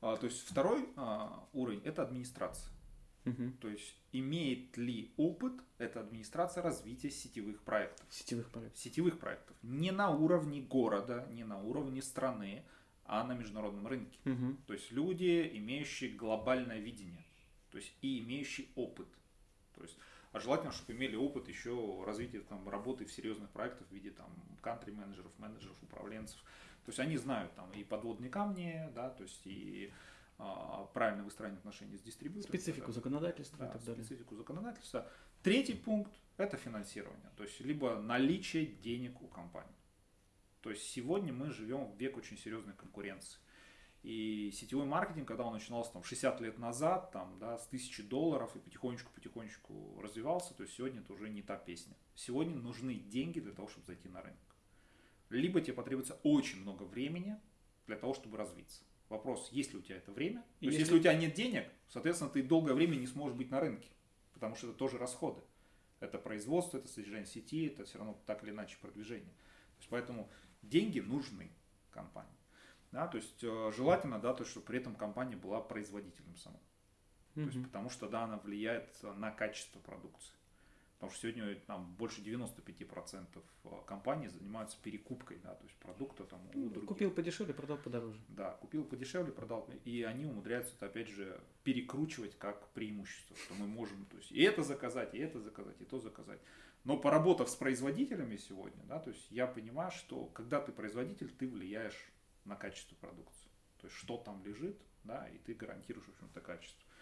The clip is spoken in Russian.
А, то есть второй а, уровень это администрация. Мгм. То есть имеет ли опыт эта администрация развития сетевых проектов. Сетевых проектов. Сетевых проектов. Не на уровне города, не на уровне страны, а на международном рынке. Мгм. То есть люди, имеющие глобальное видение, то есть и имеющие опыт. То есть, а желательно, чтобы имели опыт еще развития там, работы в серьезных проектах в виде там кантри менеджеров, менеджеров, управленцев. То есть они знают там и подводные камни, да, то есть и а, правильное выстраивание отношений с дистрибьютором. Специфику Да, законодательства да, и так далее. специфику законодательства. Третий пункт – это финансирование, то есть либо наличие денег у компании. То есть сегодня мы живем в век очень серьезной конкуренции. И сетевой маркетинг, когда он начинался там 60 лет назад, там, да, с тысячи долларов и потихонечку-потихонечку развивался, то есть сегодня это уже не та песня. Сегодня нужны деньги для того, чтобы зайти на рынок. Либо тебе потребуется очень много времени для того, чтобы развиться. Вопрос, есть ли у тебя это время? И То есть, если- если у тебя нет денег, соответственно, ты долгое время не сможешь быть на рынке, потому что это тоже расходы. Это производство, это содержание сети, это все равно так или иначе продвижение. То есть, поэтому деньги нужны компании. Да, то есть э, желательно, да, то, чтобы при этом компания была производителем сама. То есть, потому что да, она влияет на качество продукции. Потому что сегодня там больше 95% компаний занимаются перекупкой, да, то есть продукта там у Ну, других. Купил подешевле, продал подороже. Да, купил подешевле, продал, и они умудряются это опять же перекручивать как преимущество, что мы можем, то есть и это заказать, и это заказать, и то заказать. Но поработав с производителями сегодня, да, то есть я понимаю, что когда ты производитель, ты влияешь на качество продукции. То есть что там лежит, да, и ты гарантируешь, в общем-то, качество.